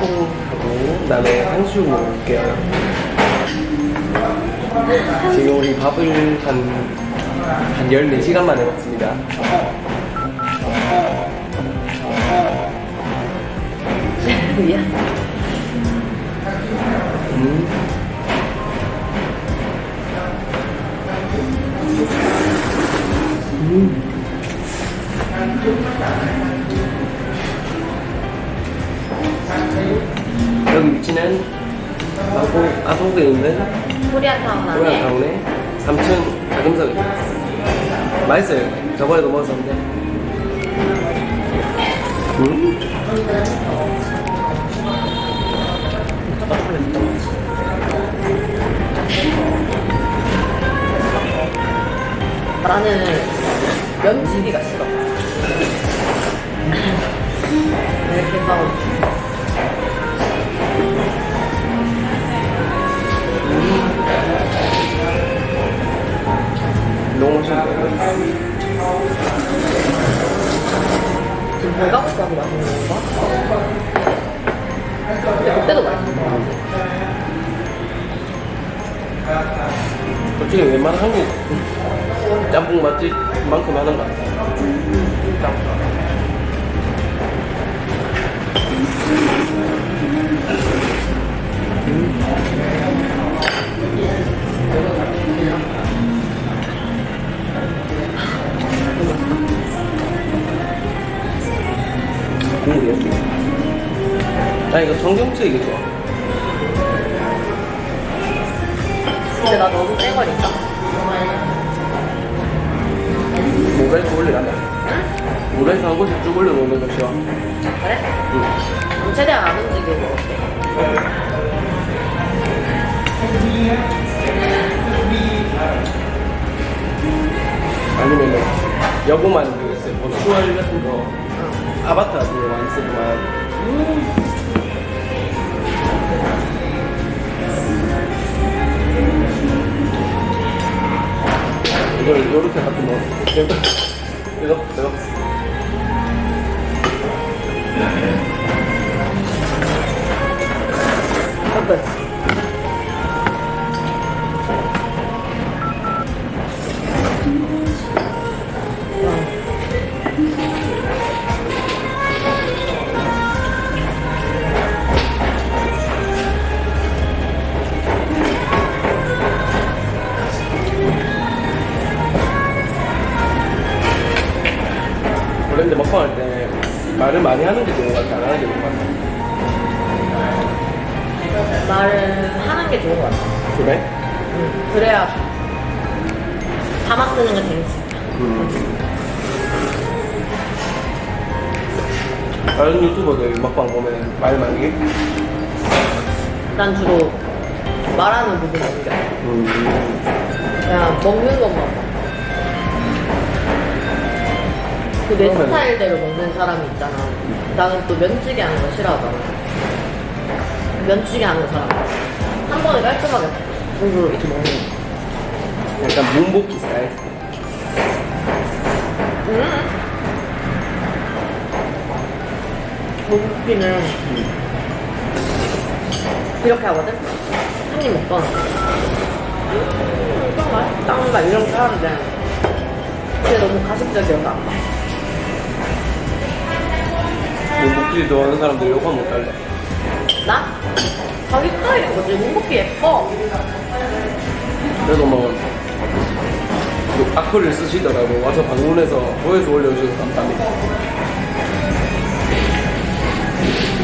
짬뽕하고 그다음에 탕수육 먹을게요. 지금 우리 밥을 한, 한 14시간 만에 먹습니다. 미안. 음. 있는 코리아타운 안에 고양타운의 3층 닭음석입니다. 맛있어요. 저번에도 먹었었는데. 음? 나는 면치기가 싫어. 왜 이렇게 싸워? 너무 맛있는데. 지금 고파서 맛있는 건가? 근데 그때도 맛있는. 솔직히 웬만한 한국 짬뽕 맛집만큼 하는 거 같아. 국물이 나 이거 청경채 이게 좋아. 근데 나 너무 쌩거리니까. 물에서 올리라면 물에서 한 곳씩 쭉 올려놓는 거 싫어. 그래? 그럼 최대한 안 움직이고. 아니면은 여고만 그 있어요. 뭐 같은 거 아바타 같은 거 많이 쓰더만 이걸 요렇게 갖고 뭐 이거 이거 이거 그래야 자막 쓰는 거 재밌어. 다른 유튜버들 먹방 보면 말 많이 해? 난 주로 말하는 부분 남겨. 음. 그냥 먹는 것만 봐. 그내 그러면- 스타일대로 먹는 사람이 있잖아. 나는 또 면치기 하는 거 싫어하잖아. 면치기 하는 사람. 한 번에 깔끔하게 골고루 이렇게 먹는 거. 약간 문복기 스타일 음. 고기는 이렇게 하거든? 한입 먹거나. 음, 이거 맛있다. 막 이렇게 하는데. 근데 너무 가식적이어서 안 봐. 문복기 좋아하는 사람들 욕하면 못 달래 나? 자기 스타일인 거지. 문복기 예뻐. 그래도 뭐그 악플을 쓰시더라고 와서 방문해서 조회수 올려주셔서 감사합니다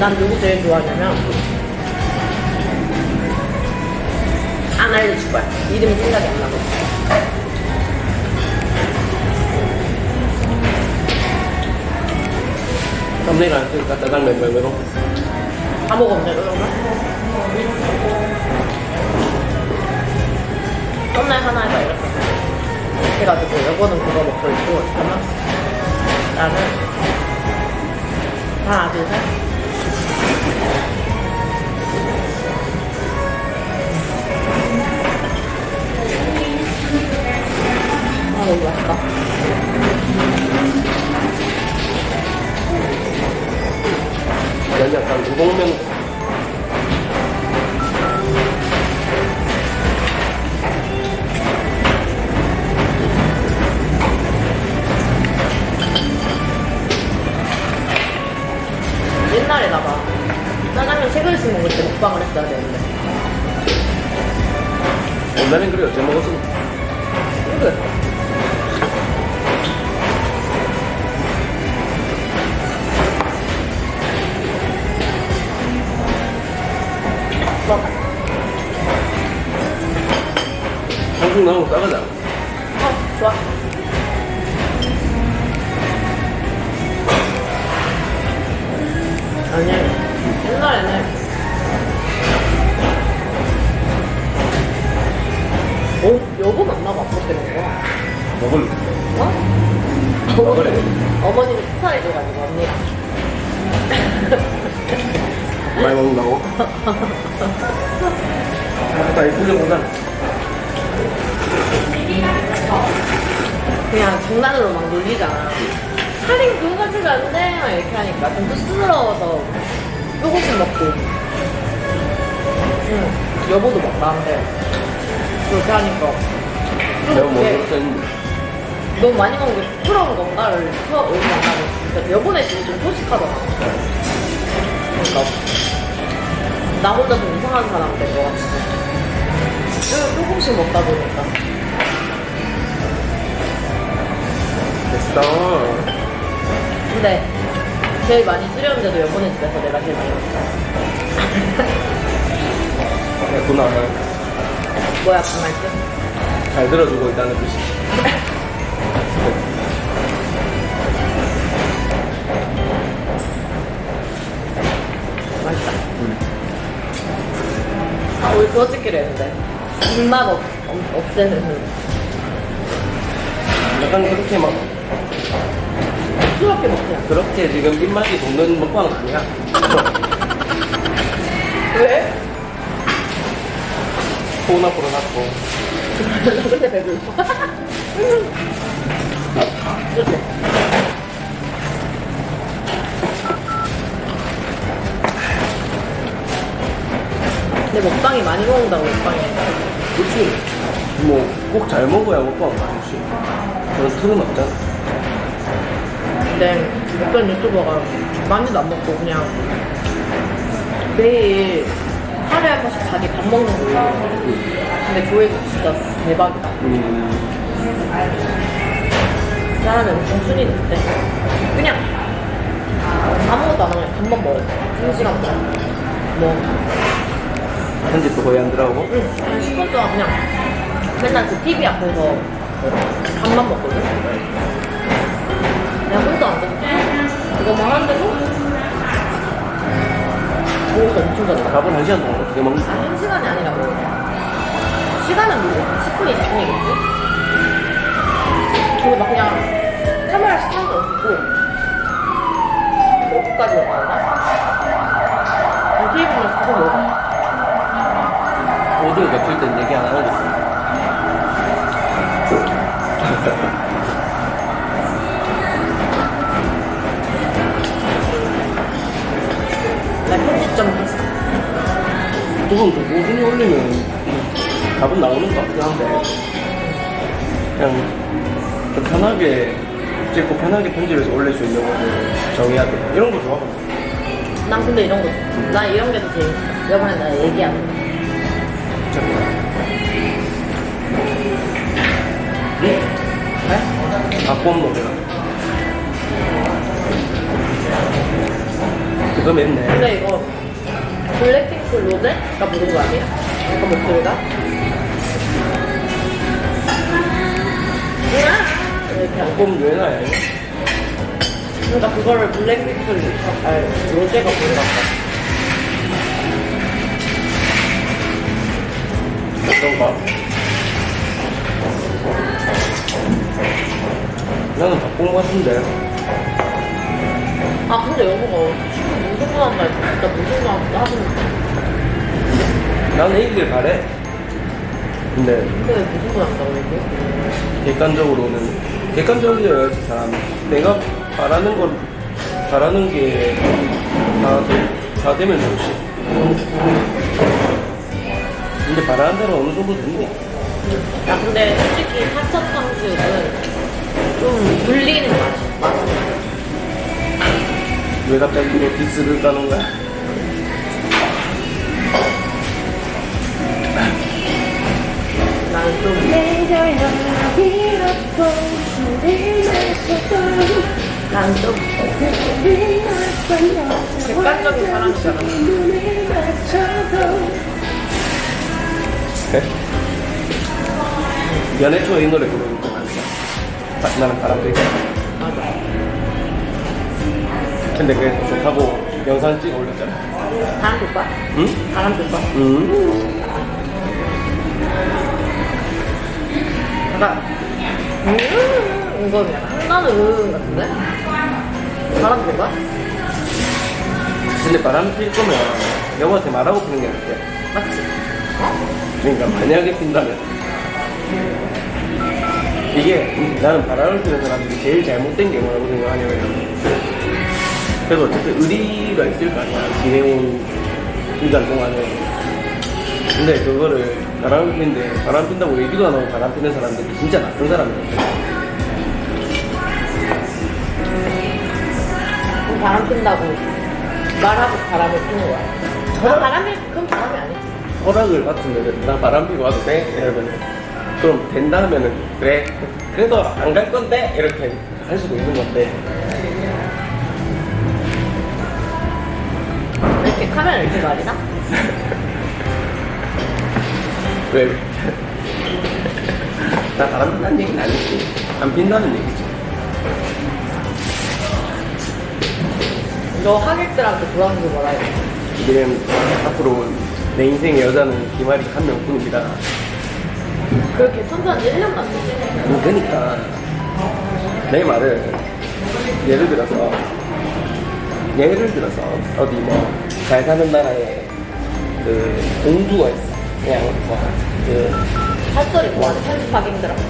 난 누구 제일 좋아하냐면 안 알려줄 거야. 이름이 생각이 안 나고. 썸네일 안 쓰니까 짜장 멤버로 다 먹으면 돼, 그런가? 썸날 하나 해봐, 이렇게. 해가지고, 여보는 그거 먹고 있고, 잠깐만. 나는, 하나, 둘, 셋. 아, 너무 맛있다. 난 약간 우동면 나오고 싸가자 어, 좋아. 아니, 옛날에는 어? 여보 만나고 때문에 거야. 먹을 어? 어머님이 축하해줘가지고 언니가. 많이 먹는다고? 나 이쁘게 보자 그냥 장난으로 막 놀리잖아. 할인 그거 가지고 안 돼. 막 이렇게 하니까 좀 쑥스러워서 조금씩 먹고. 응, 여보도 막 나한테 그렇게 하니까. 좀 내가 했는데 너무 많이 먹는 게 부끄러운 건가를 처음 만나고 그러니까 여보네 집이 좀 소식하더라. 그러니까 나 혼자 좀 이상한 사람 된 것 같아. 조금씩 먹다 보니까. 됐어. 근데 제일 많이 줄였는데도 여보네 집에서 내가 제일 많이 먹었어. 됐구나 뭐야 그 말씀? 잘 들어주고 있다는 뜻이 맛있다. 아 우리 그거 찍기로 했는데. 입맛 없, 없, 없애는. 약간 그렇게 막 수럽게 먹자. 그렇게 지금 입맛이 돋는 먹방은 아니야. 왜? 폰 앞으로 놨고 근데 배불러. 근데 먹방이 많이 먹는다고 먹방이. 그렇지 뭐 꼭 잘 먹어야 먹방 맛있지. 그런 틀은 없잖아 근데 어떤 유튜버가 많이도 안 먹고 그냥 매일 하루에 한 번씩 자기 밥 먹는 거 올려 근데 조회수 진짜 대박이다. 사람은 정순이 있는데 그냥 아무것도 안 하고 그냥 밥만 먹어. 2시간 동안. 뭐. 편집도 거의 안 들어가고? 응, 한 10분 동안 그냥 맨날 그 TV 앞에서 밥만 먹거든? 앉아서 이거만 하는데도 먹어서 엄청 잘 나가. 밥을 한 시간 동안 어떻게 먹는 아, 한 시간이 아니라고. 시간은 모르고 10분, 20분이겠지? 그리고 막 그냥 카메라 시간도 없고 몇분까지 먹었나? 테이블에서 계속 먹어. 오디오 겹칠 땐 얘기 안 하겠어 조금 더 꾸준히 올리면 답은 나오는 것 같긴 한데 그냥 좀 편하게 찍고 편하게 편집해서 올릴 수 있는 거를 정해야 돼 이런 거 좋아하거든 난 근데 이런 거. 나 이런 게 더 제일, 이번에 나 얘기하는 거. 네? 왜? 바꿔온 노래가 그거 맵네 근데 이거 블랙핑크 로제가 부른 거 아니야? 약간 목소리가? 바꿔온 유행어야 이거 그러니까 그거를 블랙핑크 로- 아니, 로제가 부른 거 같아. 어떤가? 나는 바꾼 거 같은데 아 근데 여보가 친구 무슨 말 진짜 무슨 말 하시는 나는 이길 바래 근데 근데 왜 무슨 말 한다고 얘기해? 객관적으로는 객관적이어야지 사람 내가 바라는 걸 바라는 게다 다 되면 좋지. 근데 바라는 대로 어느 정도 된대 야 근데 솔직히 사천 탕수육은 왜 갑자기 이렇게 디스를 까는 거야? 난또 난또 객관적인 사람이잖아 그래? 네? 연애 초에 이 노래 부르는 거 아니야? 나는 바람 들게 근데 그게 또 좋다고 영상 찍어 올렸잖아 바람 불 거야? 응? 바람 불 거야? 응? 약간 음 이거 약간 한나는 음 같은데? 바람 불 거야? 근데 바람 필 거면 여보한테 말하고 피는 게 낫대 맞지? 그러니까 만약에 핀다면 이게 나는 바람을 피는 사람들이 제일 잘못된 게 뭐라고 생각하냐면 그래도 어쨌든 의리가 있을 거 아니야 지내온 기간 동안에 근데 그거를 바람 피는데 바람 핀다고 얘기도 안 하고 바람 피는 사람들이 진짜 나쁜 사람이야 그럼 바람 핀다고 말하고 바람을 피는 거야. 나 바람이 그럼 바람이 아니지. 허락을 받으면 나 바람 피고 와도 돼? 이러면 그럼 된다 하면은 그래 그래도 안 갈 건데? 이렇게 할 수도 있는 건데 카메라 이렇게 말이나? 왜? 나 바람 핀다는 얘기는 아니지 안 핀다는 얘기지 너 하객들한테 돌아오는 거 뭐라 해? 이제는 앞으로 내 인생의 여자는 김아리 한 명뿐입니다 그렇게 지 1년 남았지. 아니, 그러니까 내 말을 예를 들어서 예를 들어서 어디 뭐 잘 사는 나라에 그 공주가 있어 그냥 뭐그 핫소리 뭐하는 편집하기 힘들어.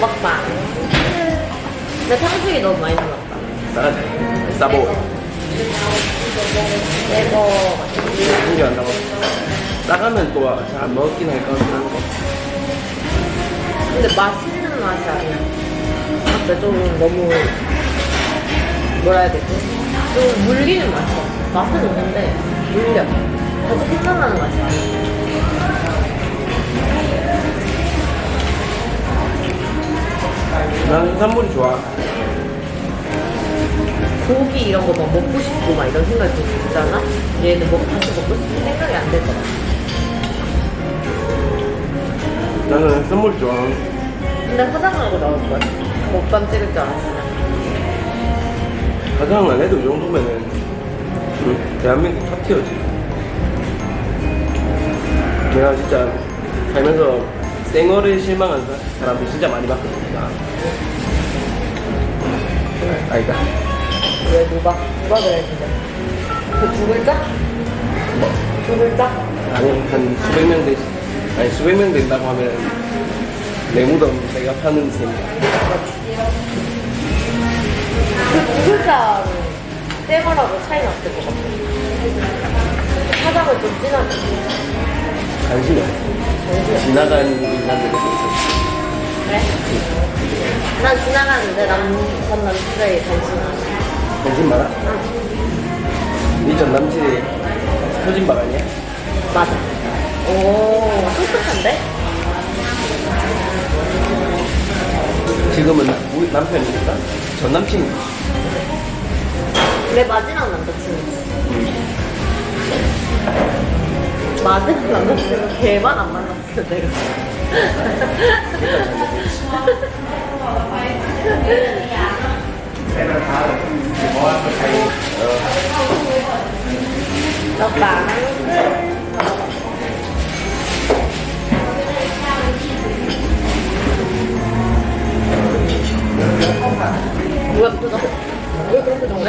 먹방. 근데 탕수육이 너무 많이 들어갔다. 싸가지 싸보 이거 신기한다고 싸가면 또 잘 안 먹긴 할 것 같긴 한데 근데 맛있는 맛이 아니야. 근데 좀 너무 뭐라 해야 되지? 좀 물리는 맛이야. 맛은 있는데 물려. 다시 생각나는 맛이 아니야. 나는 해산물이 좋아 고기 이런 거 막 먹고 싶고 막 이런 생각이 좀 들잖아? 얘는 뭐 다시 먹고 싶은 생각이 안 같아. 나는 해산물이 좋아 근데 화장하고 나올 거야. 먹방 찍을 줄 알았으 면. 가장 안 해도 이 정도면은 음, 대한민국 탑티어지 내가 진짜 살면서 생얼에 실망한 사- 사람들 진짜 많이 봤거든요 아니다 왜 누가? 누가 그랬는데? 그두 글자? 뭐 두 글자? 아니 한 수백 명 되, 아니 수백 명 된다고 하면 내 무덤 내가 파는 셈이야 그두 글자로 떼거라고 차이 났을 것 같아. 화장을 좀 진하게. 관심이 없어 지나간 인간들에 대해서 그래? 난 지나가는데 남 전 남친의 관심 관심 많아? 니전 남친이 표진박 아니야? 맞아. 오, 똑똑한데? 지금은 우리 남편이니까 전 남친이 내 마지막 남자친구지. 마지막 남자친구 걔만 안 만났으면 내가. 오빠. 누가 표정? 왜 그런 표정을